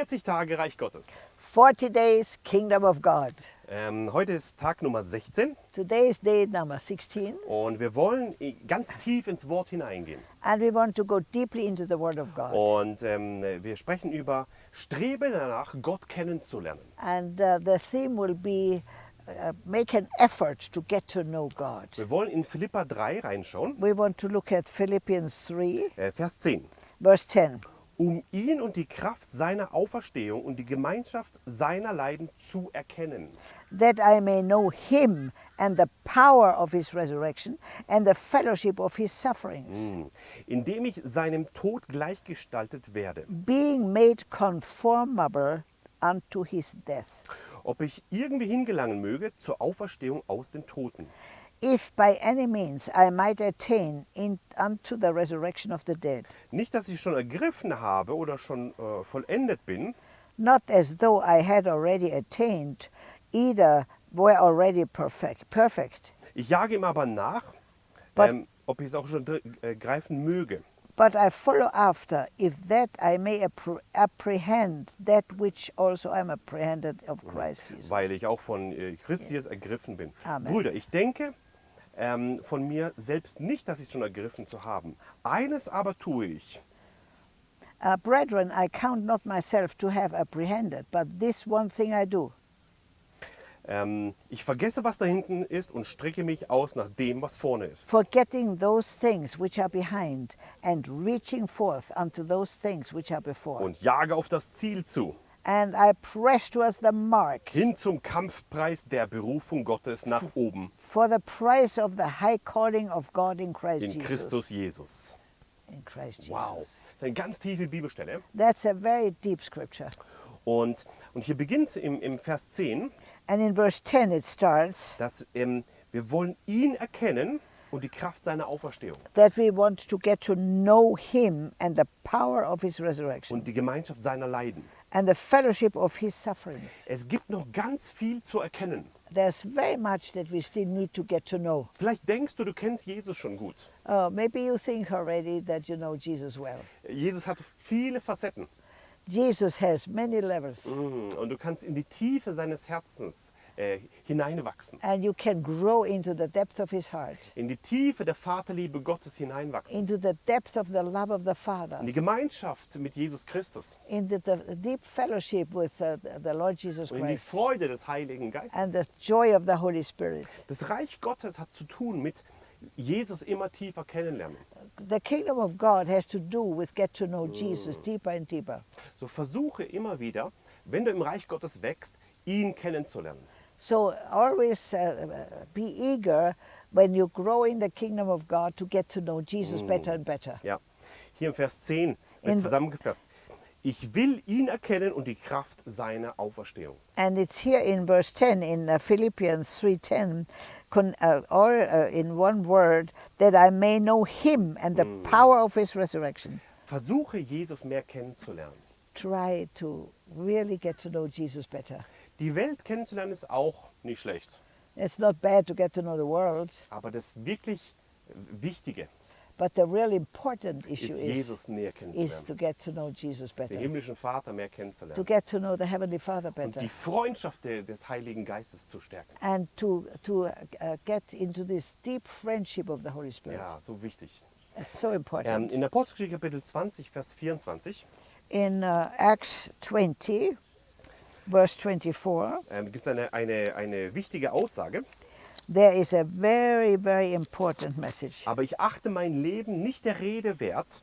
40 Tage Reich Gottes. 40 days, Kingdom of God. Ähm, heute ist Tag Nummer 16 Today is day number 16, und wir wollen ganz tief ins Wort hineingehen. and we want to go deeply into the Word of God. Und ähm, wir sprechen über Strebe danach, Gott kennenzulernen. And uh, the theme will be uh, make an effort to get to know God. Wir wollen in Philippa 3 reinschauen, We want to look at Philippians 3, äh, Vers 10. verse 10. Um ihn und die Kraft seiner Auferstehung und die Gemeinschaft seiner Leiden zu erkennen. that I may know him and the power of his resurrection and the fellowship of his sufferings, Hm. Indem ich seinem Tod gleichgestaltet werde. being made conformable unto his death. Ob ich irgendwie hingelangen möge zur Auferstehung aus den Toten. If by any means I might attain in, unto the resurrection of the dead, Nicht, dass ich schon ergriffen habe oder schon äh, vollendet bin, not as though I had already attained, either were already perfect, perfect, ich jage ihm aber nach, But- ähm, ob ich es auch schon äh, greifen möge. but I follow after, if that I may appre- apprehend that which also I am apprehended of Christ Jesus. weil ich auch von äh, Christus ergriffen bin. Amen. Brüder, ich denke ähm, von mir selbst nicht, dass ich es schon ergriffen zu haben. Eines aber tue ich, Uh, brethren, I count not myself to have apprehended, but this one thing I do, ähm, ich vergesse, was da hinten ist und strecke mich aus nach dem, was vorne ist. forgetting those things which are behind, and reaching forth unto those things which are before. Und jage auf das Ziel zu, And I press towards the mark hin zum Kampfpreis der Berufung Gottes nach oben for the prize of the high calling of God in Christ in Jesus. Christus Jesus. In Christ Jesus. Wow, das ist eine ganz tiefe Bibelstelle. That's a very deep scripture. Und, und hier beginnt im, im Vers 10, And in verse 10 it starts dass ähm, wir wollen ihn erkennen und die Kraft seiner Auferstehung that we want to get to know him and the power of his resurrection und die Gemeinschaft seiner Leiden. And the fellowship of his sufferings. Es gibt noch ganz viel zu erkennen. There's very much that we still need to get to know. Vielleicht denkst du, du kennst Jesus schon gut. Uh, maybe you think already that you know Jesus well. Jesus hat viele Facetten Jesus has many levels, Mm, und du kannst in die Tiefe seines Herzens äh, hineinwachsen. and you can grow into the depth of his heart, In die Tiefe der Vaterliebe Gottes hineinwachsen. into the depth of the love of the Father, In die Gemeinschaft mit Jesus Christus into the deep fellowship with uh, the Lord Jesus und in die Christ, Freude des Heiligen and Geistes. the joy of the Holy Spirit. Das Reich Gottes hat zu tun mit Jesus immer tiefer kennenlernen. The kingdom of God has to do with get to know Jesus deeper and deeper. So versuche immer wieder, wenn du im Reich Gottes wächst, ihn kennenzulernen. So always uh, be eager when you grow in the kingdom of God to get to know Jesus better and better. Ja, hier im Vers 10 wird In- zusammengefasst. Ich will ihn erkennen und die Kraft seiner Auferstehung. And it's here in verse 10 in uh, Philippians 3:10 con, uh, or uh, in one word that I may know him and the power of his resurrection. Versuche Jesus mehr kennenzulernen. Try to really get to know Jesus better. Die Welt kennenzulernen ist auch nicht schlecht. It's not bad to get to know the world, Aber das wirklich Wichtige but the real important issue ist, is, Jesus näher is kennenzulernen. to get to know Jesus Den better. himmlischen Vater mehr To kennenzulernen. get to know the Heavenly Father Und better. die Freundschaft de- des Heiligen Geistes zu stärken. and to to uh, get into this deep friendship of the Holy Spirit. Ja, so wichtig. It's so Ähm, important. in Apostelgeschichte Kapitel 20, Vers 24 In uh, Acts 20, verse 24, ähm, gibt es eine, eine, eine wichtige Aussage. there is a very, very important message. Aber ich achte mein Leben nicht der Rede wert,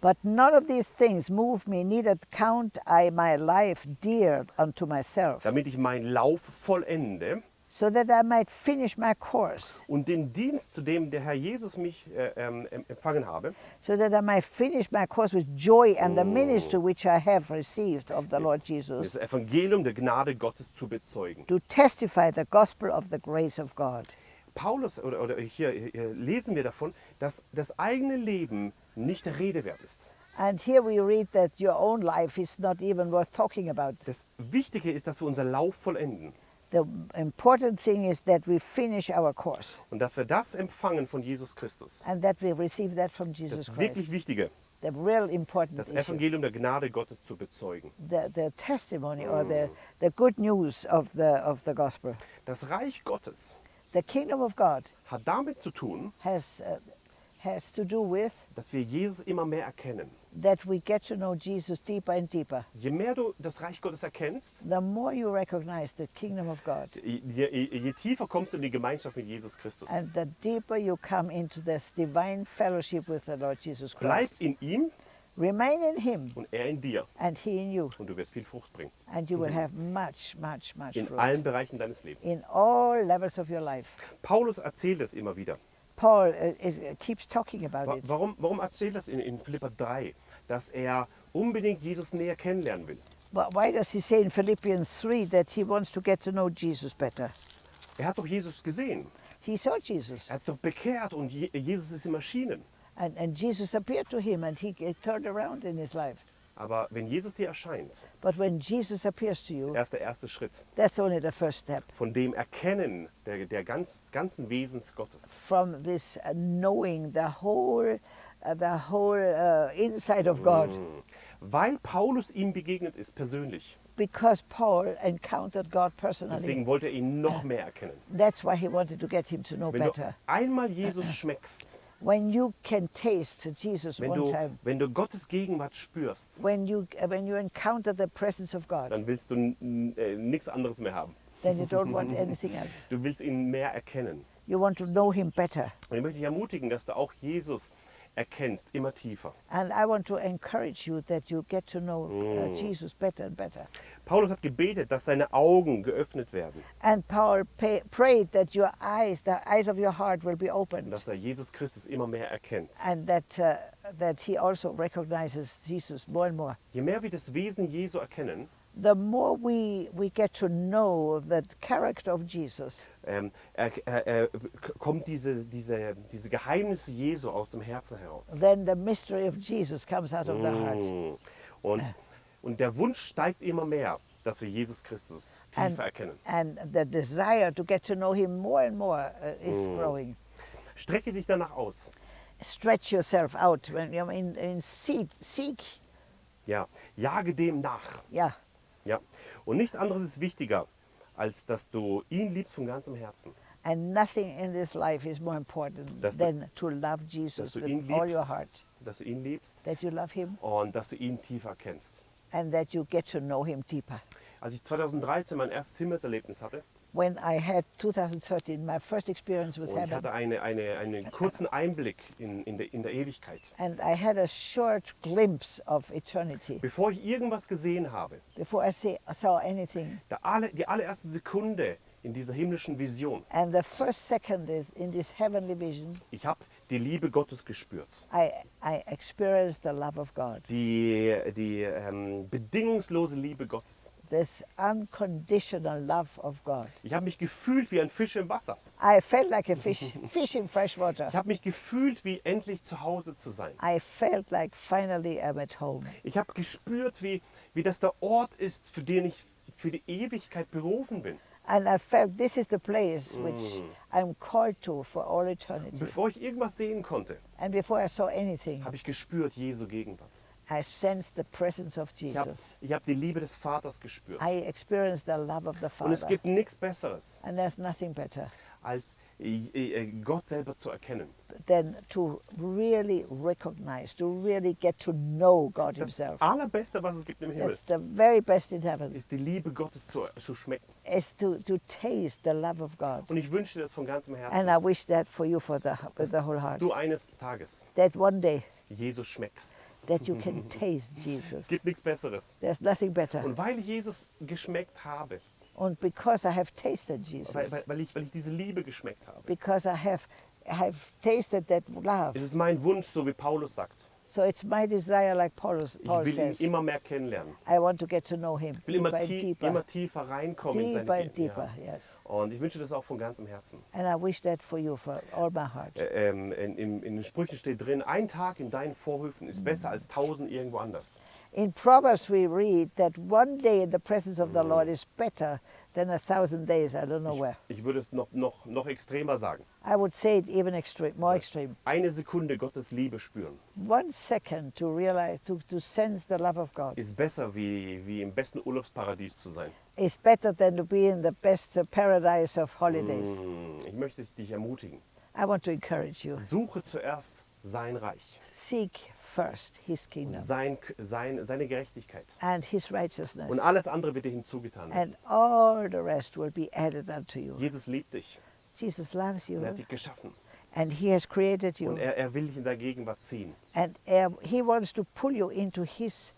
But none of these things move me, neither count I my life dear unto myself, damit ich meinen Lauf vollende so that I might finish my course, und den Dienst, zu dem der Herr Jesus mich äh, ähm, em- empfangen habe, so that I might finish my course with joy and the ministry which I have received of the Lord Jesus, das Evangelium der Gnade Gottes zu bezeugen. to testify the gospel of the grace of God. Paulus, oder, oder hier, hier lesen wir davon, dass das eigene Leben nicht der Rede wert ist. And here we read that your own life is not even worth talking about. Das Wichtige ist, dass wir unseren Lauf vollenden The important thing is that we finish our course und dass wir das empfangen von Jesus Christus. and that we receive that from Das Jesus Christ. wirklich Wichtige. the real important das issue, Evangelium der Gnade Gottes zu bezeugen. the, the testimony or the, the good news of the, of the gospel. Das Reich Gottes The kingdom of God hat damit zu tun, has, uh, has to do with dass wir Jesus immer mehr erkennen. that we get to know Jesus deeper and deeper. Je mehr du das Reich Gottes erkennst, The more you recognize the kingdom of God je, je, je tiefer kommst du in die Gemeinschaft mit Jesus Christus. and the deeper you come into this divine fellowship with the Lord Jesus Bleib Christ. in ihm Remain in Him und er in dir and He in you, und du wirst viel Frucht bringen. and you will have much, much, much In fruit allen Bereichen deines Lebens. in all levels of your life. Paulus erzählt es immer wieder. Paul uh, is, uh, keeps talking about Wa- it. Warum, warum erzählt er es in, in Philipper 3? Dass er unbedingt Jesus näher kennenlernen will. But why does he say in Philippians 3 that he wants to get to know Jesus better? Er hat doch Jesus gesehen. He saw Jesus, Er hat doch bekehrt und Je Jesus ist ihm erschienen. and, and Jesus appeared to him, and he turned around in his life. Aber wenn Jesus dir erscheint, But when Jesus appears to ist you, erst der erste Schritt that's only the first step von dem Erkennen der, der ganz, ganzen Wesens Gottes. from this uh, knowing the whole, uh, the whole uh, inside of God. Weil Paulus ihm begegnet ist, persönlich. Because Paul encountered God personally. Deswegen wollte er ihn noch mehr erkennen. That's why he wanted to get him to know Wenn du better. einmal Jesus schmeckst, When you can taste Jesus wenn one du, time, wenn du Gottes Gegenwart spürst, when you uh, when you encounter the presence of God, dann willst du äh, nichts anderes mehr haben. then you don't want anything else. Du willst ihn mehr erkennen. You want to know Him better. Und ich möchte dich ermutigen, dass du auch Jesus erkennst, immer tiefer. Better better. Paulus hat gebetet, dass seine Augen geöffnet werden, And Paul pay, prayed that your eyes, the eyes of your heart, will be opened, dass er Jesus Christus immer mehr erkennt. and that uh, that he also recognizes Jesus more and more. Je mehr wir das Wesen Jesu erkennen, The more we we get to know the character of Jesus, ähm, er, er, er, kommt diese, diese, diese Geheimnisse Jesu aus dem Herzen heraus. then the mystery of Jesus comes out of the heart. Mm. Und, und der Wunsch steigt immer mehr, dass wir Jesus Christus tiefer And, erkennen. and the desire to get to know him more and more uh, is growing. Strecke dich danach aus. Stretch yourself out when you in, in seek, seek, Ja, jage dem nach. yeah. Ja. Und nichts anderes ist wichtiger, als dass du ihn liebst von ganzem Herzen. And nothing in this life is more important Dass du- than to love Jesus du with ihn all your liebst, heart. dass du ihn liebst That you love him und dass du ihn tiefer kennst. and that you get to know him deeper. Als ich 2013 mein erstes Himmelserlebnis hatte When I had 2013, my first experience with und ich heaven, hatte eine, eine, einen kurzen Einblick in, in, der, in der Ewigkeit. and I had a short glimpse of eternity Bevor ich irgendwas gesehen habe, before I see, saw anything. alle, die allererste Sekunde in dieser himmlischen Vision, And the first second is in this heavenly vision, ich habe die Liebe Gottes gespürt. I, I experienced the love of God, Die, die ähm, bedingungslose Liebe Gottes. This unconditional love of God. Ich habe mich gefühlt wie ein Fisch im Wasser. I felt like a fish, fish in fresh water. Ich habe mich gefühlt, wie endlich zu Hause zu sein. I felt like finally I'm at home. Ich habe gespürt, wie, wie das der Ort ist, für den ich für die Ewigkeit berufen bin. And I felt this is the place which I'm called to for all eternity. Bevor ich irgendwas sehen konnte, And before I saw anything, habe ich gespürt Jesu Gegenwart. I sensed the presence of Ich habe Jesus. ich hab die Liebe des Vaters gespürt. I experienced the love of the Und es Father. gibt nichts Besseres, And there's nothing better als äh, äh, Gott selber zu erkennen. than to really recognize, to really get to know God Das Himself. Allerbeste, was es gibt im Himmel, That's the very best in heaven, ist die Liebe Gottes zu, zu schmecken. is to, to taste the love of God. Und ich wünsche dir das von ganzem And Herzen, I wish that for you for the, with the whole dass heart. du eines Tages That one day Jesus schmeckst. That you can taste Jesus. Es gibt nichts Besseres. There's nothing better. Und weil ich Jesus geschmeckt habe, And because I have tasted weil, Jesus, weil, weil, ich, weil ich diese Liebe geschmeckt habe, because I have, I have tasted that love, ist es mein Wunsch, so wie Paulus sagt. So it's my desire, like Paul, Ich Paul will ihn says, immer mehr kennenlernen. I want to get to know him Ich will immer, tie immer tiefer reinkommen in deeper seine and deeper, ja. yes. Und ich wünsche das auch von ganzem Herzen. And I wish that for you, for all my heart. Äh, ähm, in, in, in den Sprüchen steht drin, ein Tag in deinen Vorhöfen ist besser als tausend irgendwo anders. In Proverbs, we read that one day in the presence of the Lord is better than a thousand days, I don't know where. Ich würde es noch, noch, noch extremer sagen. I would say it even extreme, more extreme. Eine Sekunde Gottes Liebe spüren One second to realize, to, to sense the love of God ist besser, wie, wie im besten Urlaubsparadies zu sein. is better than to be in the best uh, paradise of holidays. Hm, Ich möchte dich ermutigen. I want to encourage you. Suche zuerst sein Reich, Seek first his kingdom sein, sein, seine Gerechtigkeit. and his righteousness, Und alles andere wird dir hinzugetan. and all the rest will be added unto you. Jesus liebt dich. Jesus loves you, Er hat dich geschaffen. and he has created you, Und er, er will dich in der Gegenwart ziehen. and uh, he wants to pull you into his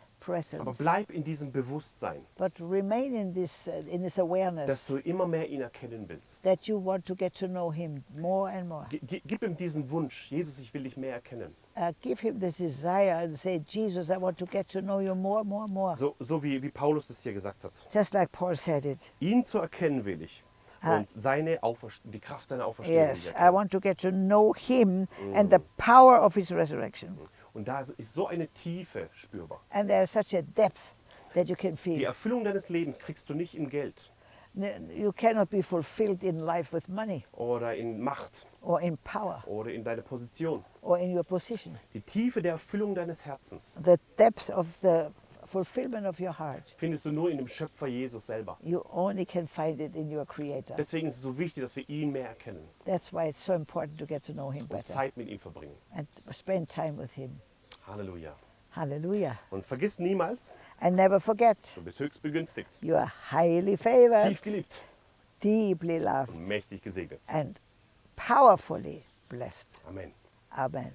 Aber bleib in diesem Bewusstsein, But remain in this, in this dass awareness du immer mehr ihn erkennen willst. that you want to get to know him more and more. Gi- gi- Gib ihm diesen Wunsch, Jesus, ich will dich mehr erkennen. Uh, give him this desire and say, Jesus, I want to get to know you more, more, more. So, so wie, wie Paulus es hier gesagt hat. Just like Paul said it. Ihn zu erkennen will ich. Ah. Und seine die Kraft seiner Auferstehung. Yes, I want to get to know him and the power of his resurrection. Und da ist so eine Tiefe spürbar. And there's such a depth that you can Die feel. Erfüllung deines Lebens kriegst du nicht in Geld N- You cannot be fulfilled in life with money oder in Macht or in power oder in deine Position. or in your position. Die Tiefe der Erfüllung deines Herzens The depth of the fulfillment of your heart, findest du nur in dem Schöpfer Jesus selber. you only can find it in your Creator. Deswegen ist es so wichtig, dass wir ihn mehr erkennen That's why it's so important to get to know Him und better Zeit mit ihm verbringen. and spend time with Him. Halleluja. Hallelujah. Und vergiss niemals, And never forget, du bist höchst begünstigt, you are highly favored, tief geliebt deeply loved, und mächtig gesegnet. and powerfully blessed. Amen. Amen.